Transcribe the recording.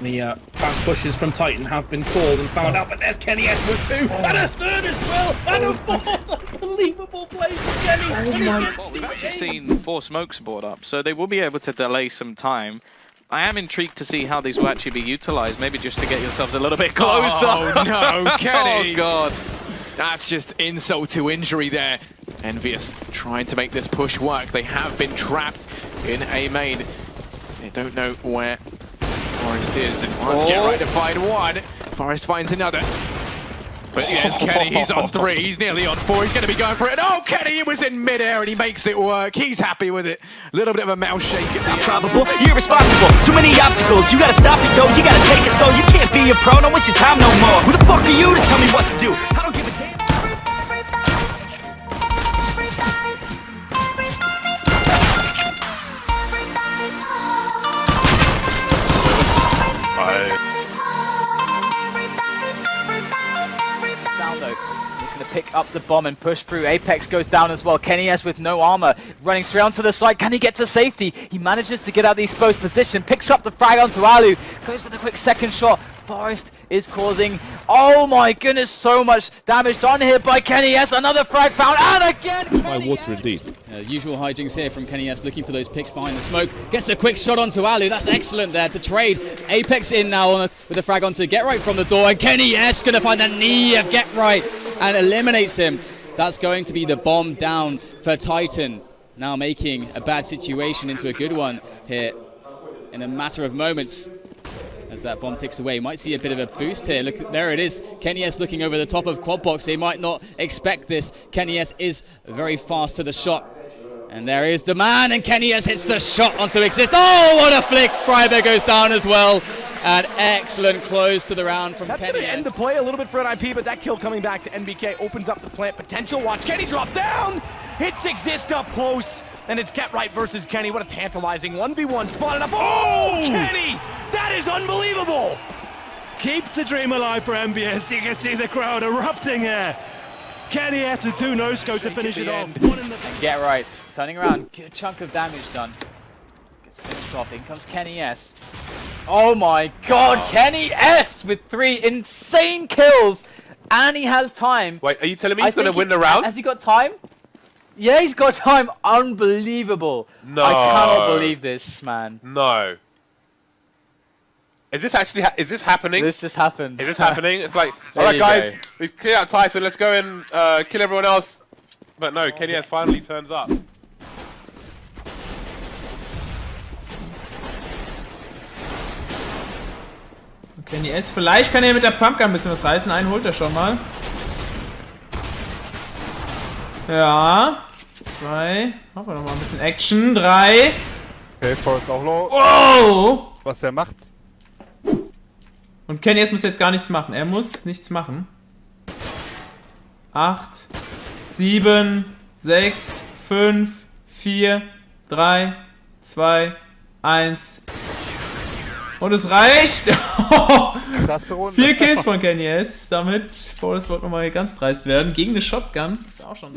The uh, fast pushes from Titan have been called and found out, but there's Kenny S with two, and a third as well, and a fourth. Unbelievable play from Kenny. Oh my well, we've actually seen four smokes board up, so they will be able to delay some time. I am intrigued to see how these will actually be utilized, maybe just to get yourselves a little bit closer. Oh no, Kenny! oh god. That's just insult to injury there. Envious trying to make this push work. They have been trapped in A main. They don't know where Forest is. And wants oh. get right to find one. Forest finds another. But yes, Kenny, he's on three. He's nearly on four. He's going to be going for it. Oh, Kenny, it was in midair and he makes it work. He's happy with it. A little bit of a mouth shake at the probable. You're irresponsible. Too many obstacles. You got to stop it, though. You got to take it slow. You can't be a pro. Don't waste your time no more. Who the fuck are you to tell me what to do? He's going to pick up the bomb and push through. Apex goes down as well. Kenny S with no armor, running straight onto the side. Can he get to safety? He manages to get out of the exposed position, picks up the frag onto Alu, goes for the quick second shot. Forest is causing, oh my goodness, so much damage done here by Kenny S. Another frag found, and again, Kenny By water indeed. Uh, usual hijinks here from Kenny S. looking for those picks behind the smoke. Gets a quick shot onto Alu. That's excellent there to trade. Apex in now a, with a frag onto Get Right from the door. And Kenny S. going to find the knee of Get Right and eliminates him. That's going to be the bomb down for Titan. Now making a bad situation into a good one here in a matter of moments as that bomb ticks away. Might see a bit of a boost here. Look, there it is. Kenny S looking over the top of Quad Box. They might not expect this. Kenny S is very fast to the shot. And there is the man, and Kenny S hits the shot onto Xizt. Oh, what a flick! friberg goes down as well. An excellent close to the round from That's Kenny gonna end the play a little bit for NIP, but that kill coming back to NBK opens up the plant potential. Watch Kenny drop down! Hits Xizt up close, and it's Get Right versus Kenny. What a tantalizing 1v1 spotted up. Oh, oh, Kenny! That is unbelievable! Keeps the dream alive for MBS. You can see the crowd erupting here. Kenny has to two no scope to finish it off. And Get Right, turning around, good chunk of damage done. Gets finished off, in comes Kenny S. Oh my god, oh. Kenny S with three insane kills! And he has time. Wait, are you telling me he's going to win the round? Has he got time? Yeah, he's got time. Unbelievable. No. I cannot believe this, man. No. Is this actually is this happening? This just happened. Is this happening? It's like, all right, guys, go. we've cleared out Tyson. Let's go and uh, kill everyone else. But no, Kenny has finally turns up. Kenny S. Vielleicht kann er mit der Pumpgun ein bisschen was reißen. Einen holt er schon mal. Ja. Zwei. Machen wir noch mal ein bisschen Action. Drei. Okay, Forrest auch low. Oh! Was er macht. Und Kenny S muss jetzt gar nichts machen. Er muss nichts machen. Acht. Sieben. Sechs. Fünf. Vier. Drei. Zwei. Eins. Und es reicht. Krasse Runde. Vier Kills von Kenny S. Damit, Forrest wollte nochmal ganz dreist werden. Gegen eine Shotgun. Ist auch schon.